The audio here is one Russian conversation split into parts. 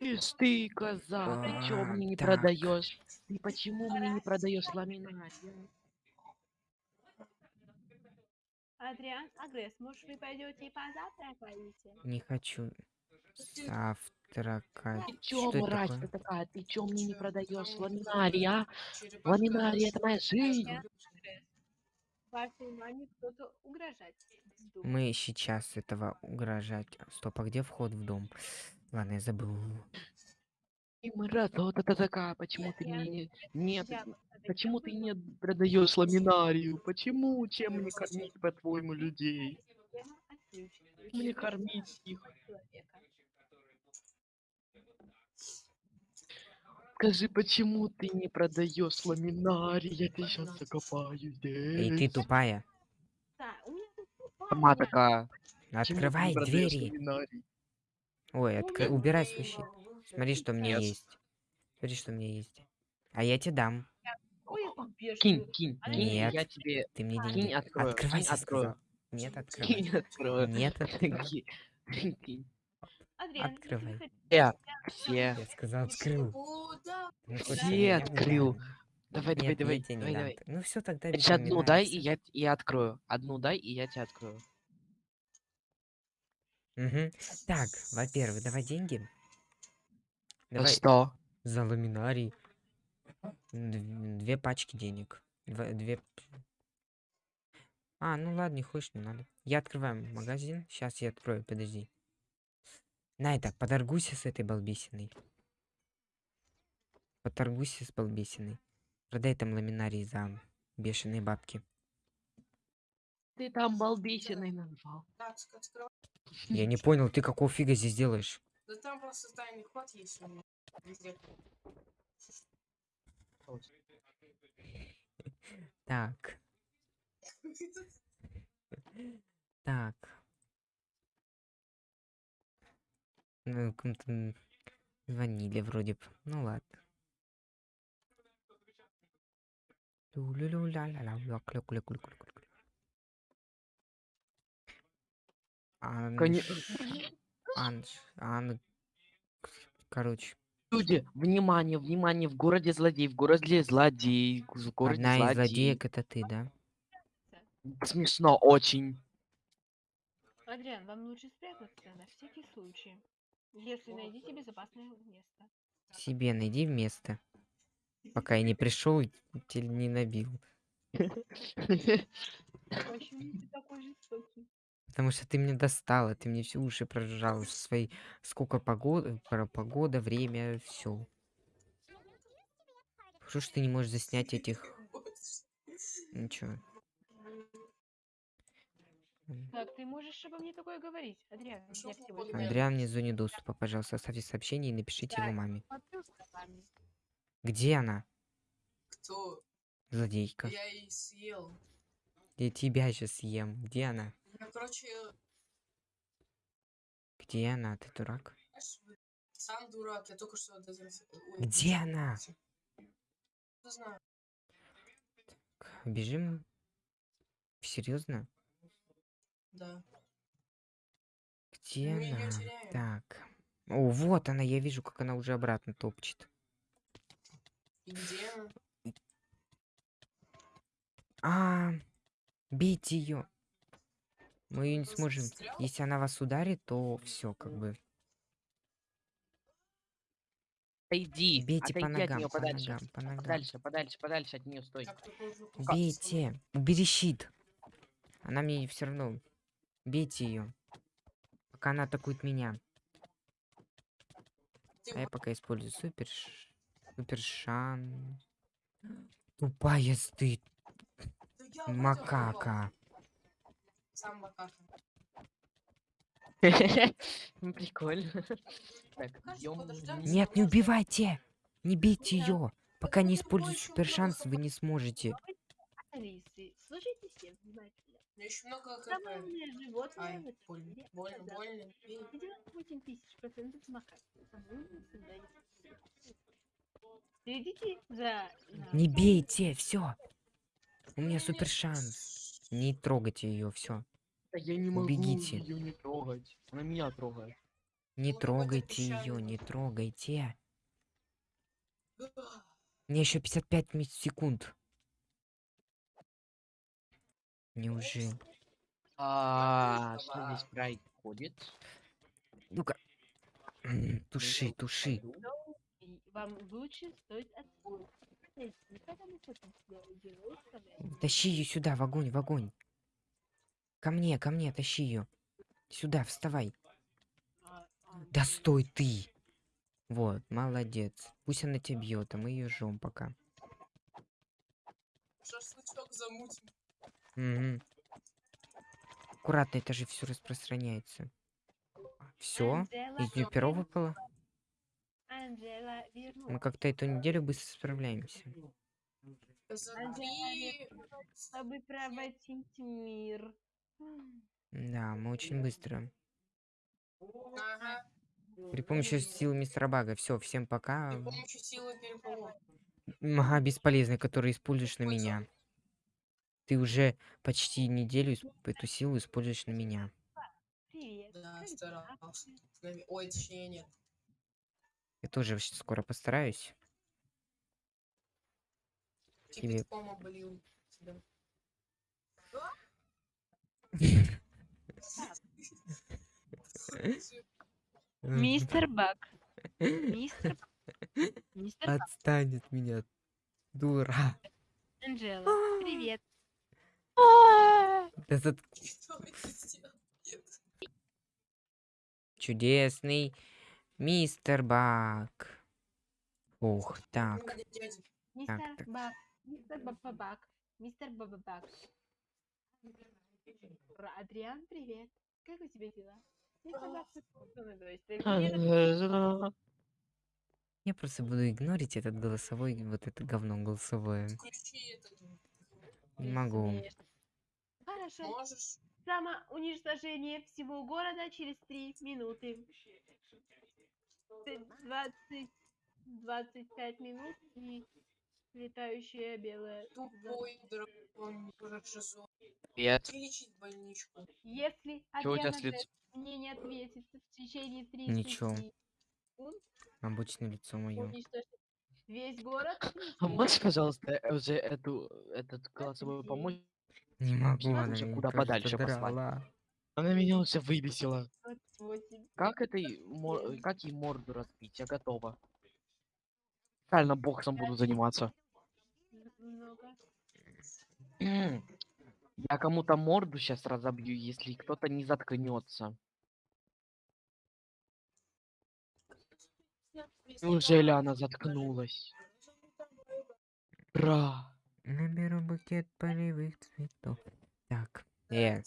Ишь ты, коза, ты чё А, мне не так. продаешь? Ты почему мне не продаешь ламинарий? Адриан, Агресс, может вы пойдете и позавтракаете? Не хочу завтракать. Ты чё, Что мразь такое? ты такая? Ты чё мне не продаешь ламинарий, а? Ламинарий это моя жизнь. Вашей маме кто-то угрожать. Мы сейчас этого угрожать. Стоп, а где вход в дом? Ладно, я забыл. Ты мразь, вот это такая, почему ты мне не... Нет, почему ты не продаешь ламинарию? Почему? Чем мне кормить, по-твоему, людей? Мне кормить их. Скажи, почему ты не продаешь ламинарий? Я тебя сейчас закопаю Эй, ты здесь. тупая. Сама такая. Открывай двери. ламинарий? Ой, откры- убирай свой щит. Смотри, что у меня Нет. есть. Смотри, что у меня есть. А я тебе дам. Я. Кинь, кинь, кинь, Нет. я тебе... Ты мне Кинь, деньги. открою, Открывайся, кинь, открою. Нет, открывай. Кинь, открою. Нет, открывай. Кинь, кинь. Открывай. хотите- Все, Я сказал, открыл. Ты хочешь Все открыл. Давай, давай, Нет, давай, я тебе давай, давай. Ну все, тогда одну дай, и я, я открою. Одну дай, и я тебя открою. Мгм. Так, во-первых, давай деньги. За Давай что? за ламинарий. Дв- Две пачки денег. Два- Две... А, ну ладно, не хочешь, не надо. Я открываю магазин. Сейчас я открою, подожди. На это, поторгуйся с этой балбесиной. Поторгуйся с балбесиной. Продай там ламинарий за бешеные бабки. Ты там балбесиной назвал. Я не понял, ты какого фига здесь делаешь? Да там просто тайный ход есть у меня. Везде. Так, так. Ну, кому-то звонили вроде бы. Ну ладно. Ту-лю-лю-ля-ля-ля-ля-клю-клю-клю-клю-клю. Коне- Анш- Анш- Ан... Короче, Люди, внимание, внимание, в городе злодей, в городе злодей, в городе одна из злодей. злодеек это ты, да? Смешно очень. Адриан, вам лучше спрятаться на всякий случай. Если найдите безопасное место. Себе найди место. Пока я не пришел теле не набил. Почему ты такой жестокий? Потому что ты меня достала, ты мне все уши прожужжала со своей сколько погода, про погода, время, все. Что ж ты не можешь заснять этих ничего. Так, ты можешь обо мне такое говорить, Адриан? Лишь Андриан вне зоне доступа, пожалуйста, оставьте сообщение и напишите его маме. Где она? Кто? Злодейка. Я и съел. Я тебя сейчас съем. Где она? Я, короче, Где она? Ты дурак? сам дурак. Я только что Где она? Не знаю. К- Бежим? Серьезно? Да. Где Мы она? Так. О, вот она, я вижу, как она уже обратно топчет. И где она? А, бейте ее. Мы ее не сможем. Если она вас ударит, то все, как бы. Отойди, Бейте по отойди от ногам, нее по подальше. ногам, по ногам. Подальше, подальше, подальше от нее стой. Бейте. Убери щит. Она мне все равно. Бейте ее. Пока она атакует меня. А я пока использую супер... ш- Супер шан. Тупая вот макака. Сам макака. Ну, Прикольно. Нет, не убивайте. Не бейте ее. Пока не используете супер шанс, вы не сможете. Алисы, слушайте все внимательно. Еще много Самое КП. умное животное Ай, больно, больно, больно. бей. 98 тысяч процентов макак. Самое умное создание. Следите за... за- Не бейте, все. У меня супер шанс. Не трогайте ее, все. Да Я не могу Убегите. ее не трогать. Она меня трогает. Не Ну, какое-то трогайте ее, не трогайте. Мне еще 55 ми- секунд. Неужели? А, что здесь происходит? Ну-ка. Туши, туши. И Вам лучше стоит отпустить. Тащи ее сюда, в огонь, в огонь. Ко мне, ко мне, тащи ее. Сюда, вставай. Да стой ты. Вот, молодец. Пусть она тебя бьет, а мы ее жжем пока. Шашлычок замутим. Мгм. Аккуратно, это же все распространяется. Все? Из нее перо выпало? Мы как-то эту неделю быстро справляемся. Чтобы проводить мир. Да, мы очень быстро. Ага. При помощи силы мистера Бага. Все, всем пока. При помощи силы переполох. Ага, бесполезный, который используешь на меня. Ты уже почти неделю эту силу используешь на меня. Привет. Да, старался. Ой, точнее нет. Я тоже щ- скоро постараюсь. Тебе- Кипятком облил тебя. Мистер Бак. Мистер Бак. Мистер Бак. Отстань от меня, дура. Анжела. Привет. Да зат-. Чудесный мистер Бак. Ух, так. Мистер так. Бак. Мистер Бабабак. Мистер Бабабак. Адриан, привет. Как у тебя дела? Я просто буду игнорить этот голосовой, вот это говно голосовое. Не могу. Хорошо. Можешь? Самоуничтожение всего города через три минуты. Т- 20, 25 минут и летающая белая. Тупой дракон. Привет. Лечить больничку. Если Чё у тебя с лицом? Д мне не ответит в течение 30 Ничего. секунд, Обычное лицо мое. весь город. А можешь, пожалуйста, уже эту, этот голосовой помочь? Не могу, она меня куда подальше послать. драла. Она меня уже выбесила. Вот восемь. Как этой, мо- как ей морду разбить? Я готова. Реально боксом буду заниматься. Много. Я кому-то морду сейчас разобью, если кто-то не заткнется. Неужели она заткнулась? Бра. Наберу букет полевых цветов. Так, э,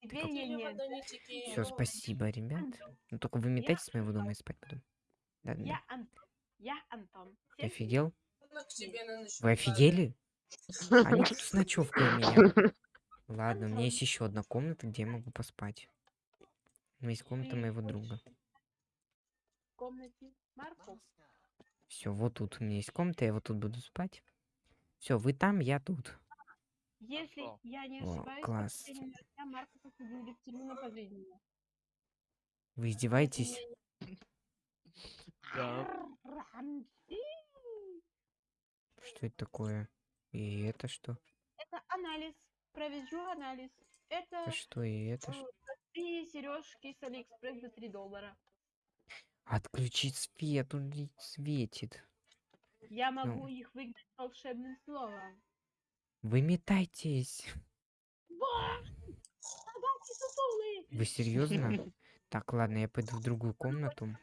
Теперь я не... все, спасибо, ребят. Ну только вы метайтесь с моего дома, я спать буду. Да, да, Я Антон. Я Антон. Ты офигел? Вы офигели? Они тут с ночевкой у меня. Ладно, у меня есть еще одна комната, где я могу поспать. Ну, есть комната моего друга. в комнате Марков. Все, вот тут у меня есть комната, я вот тут буду спать. Все, вы там, я тут. Если я не О, ошибаюсь, класс. по последним новостям Марков осудили в тюрьму на пожизненно. Вы издеваетесь? Да. Что это такое? И это что? Это анализ. Проведу анализ. Это Это что? И это что? три сережки с Алиэкспресс за 3 доллара. Отключить свет, он светит. Я Ну. могу их выгнать волшебным словом. Вы метайтесь. Вот! Собаки сутулые! Вы серьезно? Так, ладно, я пойду в другую комнату.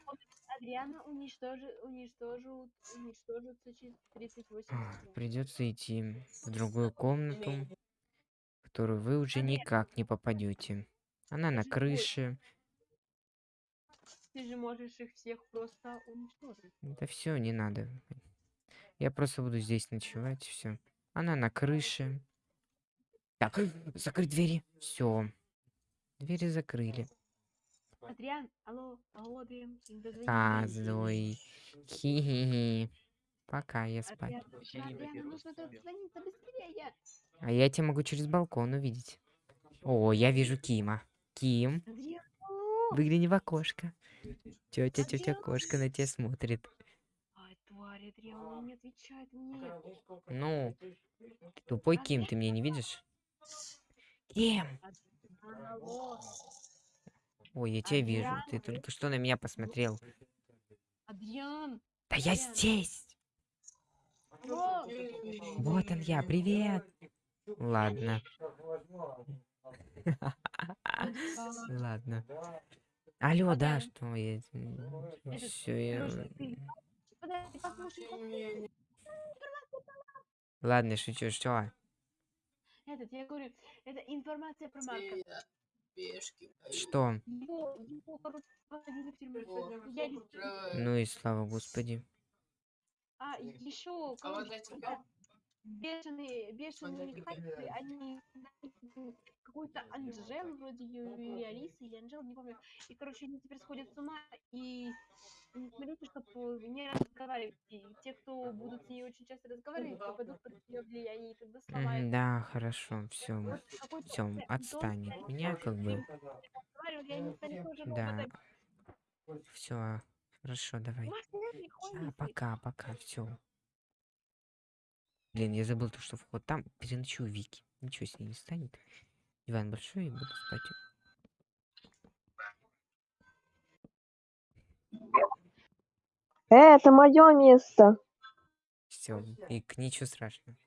Адриана уничтожит, уничтожит, уничтожится через 38 секунд. Придется идти в другую комнату, в которую вы уже никак не попадете. Она на крыше. Ты же можешь их всех просто уничтожить. Да все, не надо. Я просто буду здесь ночевать, все. Она на крыше. Так, закрыть двери. Все. Двери закрыли. Адриан, алло, алло, Адриан. А, Зой. Хи-хи-хи. Пока, я спать. А я тебя могу через балкон увидеть. О, я вижу Кима. Ким, выгляни в окошко. Тетя, тетя кошка на тебя смотрит. Он не отвечает мне. Ну, ты тупой Ким, ты меня не видишь? Ким! Ой, я тебя вижу. Ты только что на меня посмотрел. Адриан, Да я здесь! Вот он я, привет! Ладно, ладно. Алло, да, что я... Все, я... Ладно, шучу, что? этот, я говорю, это информация про Марка. Что? Ну и слава господи. А, еще, А бешеные, бешеные они какую-то Анжелу вроде её или Алисы, или Анжелу, не помню. И, короче, они теперь сходят с ума, и не смотрите, чтобы не разговаривать. И те, кто будут с ней очень часто разговаривать, попадут под ее влияние, и тогда сломают. да, хорошо, все. Вот Все, отстань от меня, как бы. Да. Все, хорошо, давай. А, ходишь, пока, пока, все. Блин, я забыл то, что вход там. Переночую у Вики. Ничего с ней не станет. Диван большой, и буду спать. Э, это мое место. Все, и к ничего страшного.